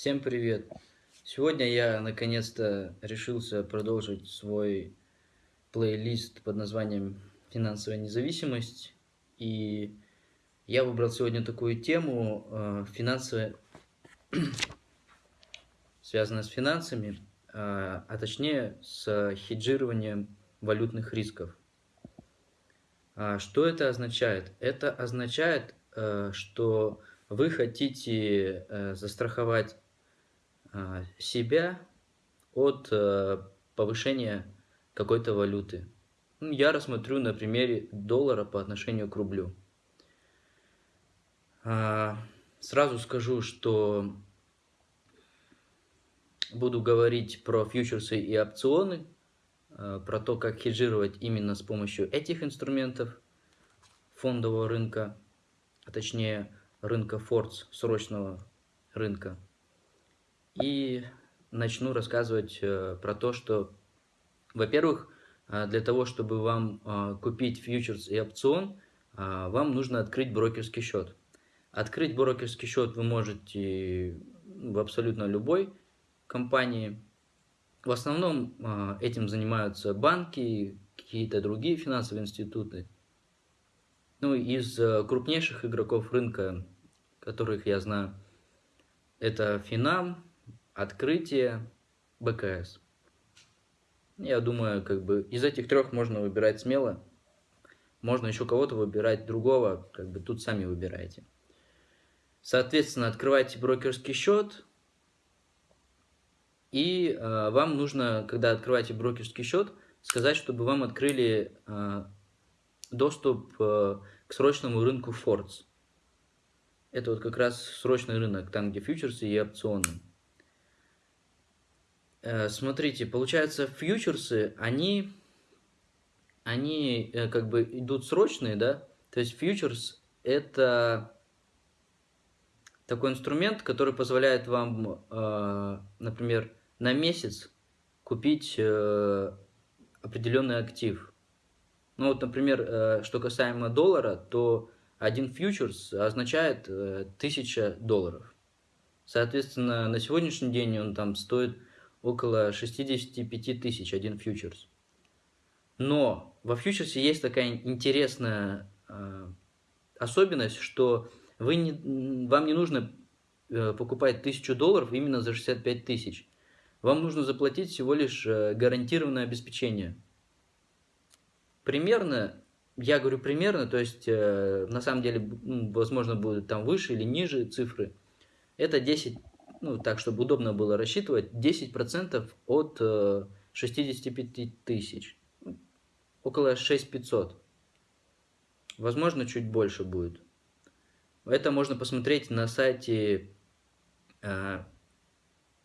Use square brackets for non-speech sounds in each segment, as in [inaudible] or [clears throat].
Всем привет! Сегодня я наконец-то решился продолжить свой плейлист под названием «Финансовая независимость». И я выбрал сегодня такую тему, э, финансовая, [clears throat] связанная с финансами, э, а точнее с хеджированием валютных рисков. А что это означает? Это означает, э, что вы хотите э, застраховать себя от э, повышения какой-то валюты. Ну, я рассмотрю на примере доллара по отношению к рублю. А, сразу скажу, что буду говорить про фьючерсы и опционы, про то, как хеджировать именно с помощью этих инструментов фондового рынка, а точнее рынка Фордс, срочного рынка. И начну рассказывать э, про то, что, во-первых, э, для того, чтобы вам э, купить фьючерс и опцион, вам нужно открыть брокерский счет. Открыть брокерский счет вы можете в абсолютно любой компании. В основном этим занимаются банки, какие-то другие финансовые институты. Ну, из крупнейших игроков рынка, которых я знаю, это Финам, Открытие, БКС. Я думаю, как бы из этих трех можно выбирать смело. Можно еще кого-то выбирать другого, как бы тут сами выбираете. Соответственно, открывайте брокерский счет. И э, вам нужно, когда открываете брокерский счет, сказать, чтобы вам открыли э, доступ э, к срочному рынку Фордс. Это вот как раз срочный рынок, там где фьючерсы и опционы. Э, смотрите, получается, фьючерсы, они, они э, как бы идут срочные, да? То есть фьючерс это такой инструмент, который позволяет вам, например, на месяц купить определенный актив. Ну вот, например, э, что касаемо доллара, то один фьючерс означает 1000 э, долларов. Соответственно, на сегодняшний день он там стоит около 65 тысяч один фьючерс. Но во фьючерсе есть такая интересная э, особенность, что вы не, вам не нужно покупать 1000 долларов именно за 65 тысяч. Вам нужно заплатить всего лишь гарантированное обеспечение – примерно, я говорю примерно, то есть э, на самом деле, возможно, будут там выше или ниже цифры. Это 10, ну так, чтобы удобно было рассчитывать, 10% от э, 65 тысяч. Около 6500. Возможно, чуть больше будет. Это можно посмотреть на сайте э,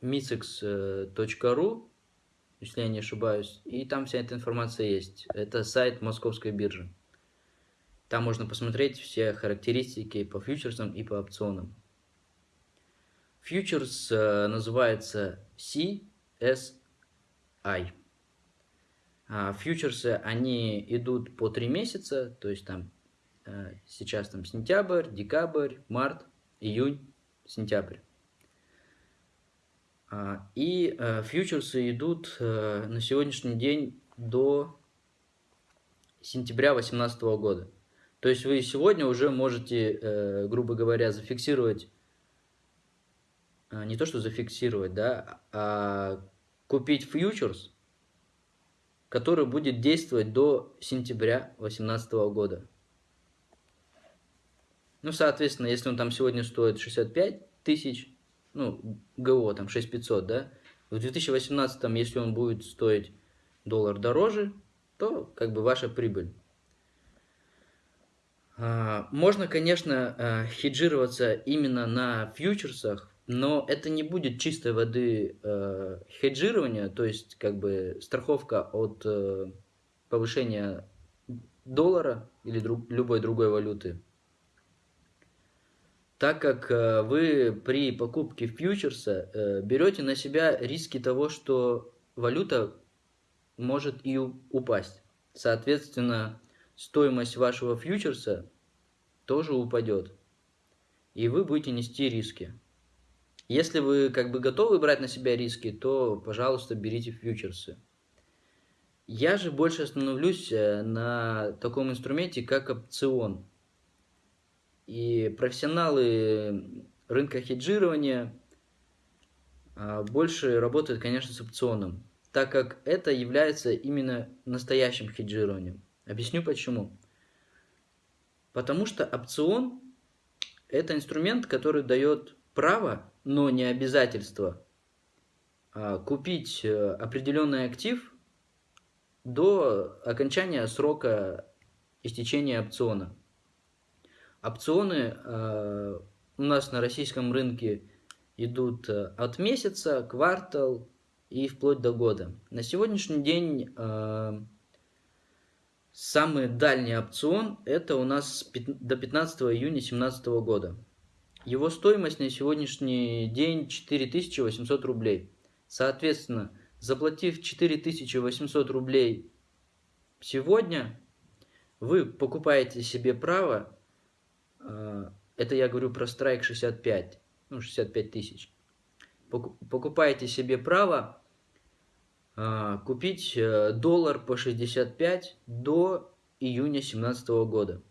mixex.ru если я не ошибаюсь. И там вся эта информация есть. Это сайт Московской биржи. Там можно посмотреть все характеристики по фьючерсам и по опционам. Фьючерс э, называется CSI. А фьючерсы, они идут по 3 месяца, то есть там э, сейчас там сентябрь, декабрь, март, июнь, сентябрь. А, и э, фьючерсы идут на сегодняшний день до сентября 2018 года. То есть вы сегодня уже можете, грубо говоря, зафиксировать, не то что зафиксировать, да, а купить фьючерс, который будет действовать до сентября 2018 года. Ну, соответственно, если он там сегодня стоит 65 тысяч, ну, ГО там 6500, да, в 2018, если он будет стоить доллар дороже, то как бы ваша прибыль. А, можно, конечно, а, хеджироваться именно на фьючерсах, но это не будет чистой воды а, хеджирования, то есть как бы страховка от повышения доллара или друг, любой другой валюты так как э, вы при покупке фьючерса э, берете на себя риски того, что валюта может и упасть. Соответственно, стоимость вашего фьючерса тоже упадет. И вы будете нести риски. Если вы как бы готовы брать на себя риски, то, пожалуйста, берите фьючерсы. Я же больше остановлюсь э, на таком инструменте, как опцион. И профессионалы рынка хеджирования а, больше работают, конечно, с опционом, так как это является именно настоящим хеджированием. Объясню почему. Потому что опцион – это инструмент, который дает право, но не обязательство, а, купить э, определенный актив до окончания срока истечения опциона. Опционы э, у нас на российском рынке идут э, от месяца, квартал и вплоть до года. На сегодняшний день самый дальний опцион это у нас до 15 июня 2017 года. Его стоимость на сегодняшний день 4800 рублей. Соответственно, заплатив 4800 рублей сегодня, вы покупаете себе право э, это я говорю про страйк 65, ну 65 тысяч. Покупаете себе право а, купить э, доллар по 65 до июня 2017 года.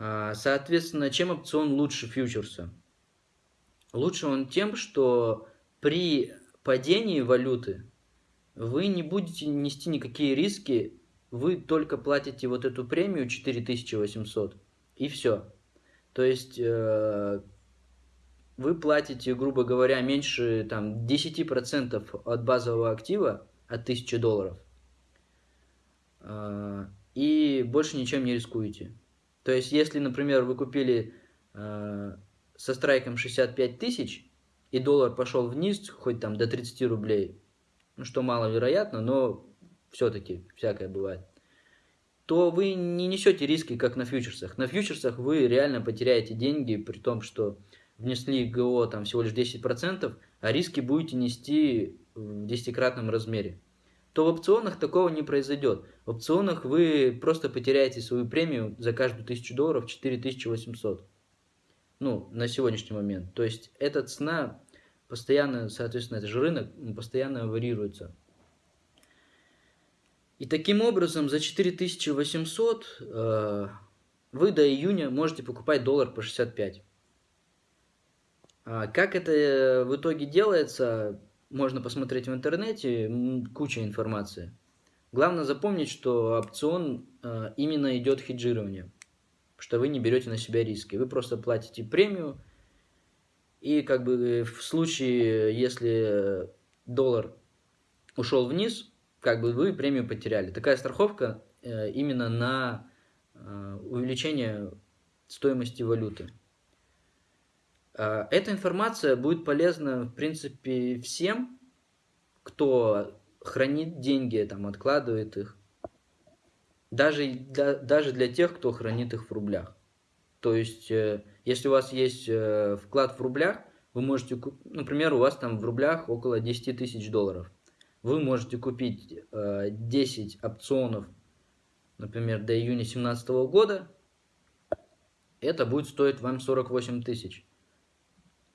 А, соответственно, чем опцион лучше фьючерса? Лучше он тем, что при падении валюты вы не будете нести никакие риски, вы только платите вот эту премию 4800 и все. То есть э, вы платите, грубо говоря, меньше там, 10% от базового актива, от 1000 долларов, э, и больше ничем не рискуете. То есть, если, например, вы купили э, со страйком 65 тысяч, и доллар пошел вниз, хоть там до 30 рублей, ну, что маловероятно, но все-таки всякое бывает то вы не несете риски, как на фьючерсах. На фьючерсах вы реально потеряете деньги, при том, что внесли ГО там всего лишь 10%, а риски будете нести в десятикратном размере. То в опционах такого не произойдет. В опционах вы просто потеряете свою премию за каждую тысячу долларов 4800. Ну, на сегодняшний момент. То есть эта цена постоянно, соответственно, это же рынок, постоянно варьируется. И таким образом за 4800 э, вы до июня можете покупать доллар по 65. А как это в итоге делается, можно посмотреть в интернете, куча информации. Главное запомнить, что опцион э, именно идет хеджирование, что вы не берете на себя риски. Вы просто платите премию, и как бы в случае, если доллар ушел вниз, как бы вы премию потеряли. Такая страховка э, именно на э, увеличение стоимости валюты. Э, эта информация будет полезна, в принципе, всем, кто хранит деньги, там, откладывает их. Даже, да, даже для тех, кто хранит их в рублях. То есть, если у вас есть вклад в рублях, вы можете, например, у вас там в рублях около 10 тысяч долларов вы можете купить э, 10 опционов, например, до июня 2017 года, это будет стоить вам 48 тысяч.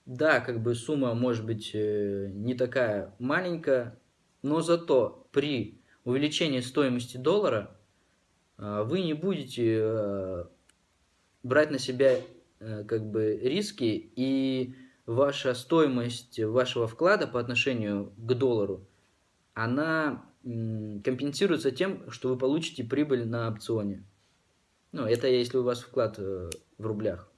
Да, как бы сумма может быть э, не такая маленькая, но зато при увеличении стоимости доллара э, вы не будете э, брать на себя э, как бы риски и ваша стоимость вашего вклада по отношению к доллару она компенсируется тем, что вы получите прибыль на опционе. Ну, это если у вас вклад э, в рублях.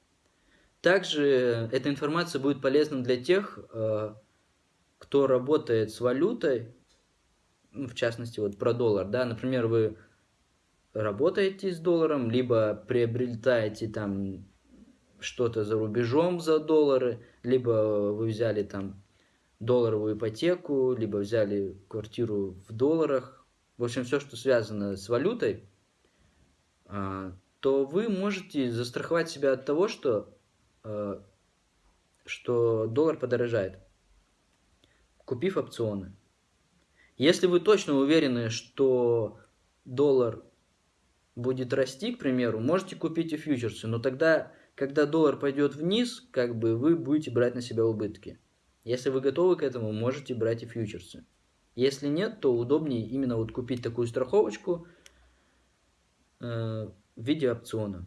Также эта информация будет полезна для тех, э, кто работает с валютой, ну, в частности, вот про доллар, да, например, вы работаете с долларом, либо приобретаете там что-то за рубежом за доллары, либо вы взяли там долларовую ипотеку, либо взяли квартиру в долларах, в общем, все, что связано с валютой, а, то вы можете застраховать себя от того, что, что доллар подорожает, купив опционы. Если вы точно уверены, что доллар будет расти, к примеру, можете купить и фьючерсы, но тогда когда доллар пойдет вниз, как бы вы будете брать на себя убытки. Если вы готовы к этому, можете брать и фьючерсы. Если нет, то удобнее именно вот купить такую страховочку э, в виде опциона.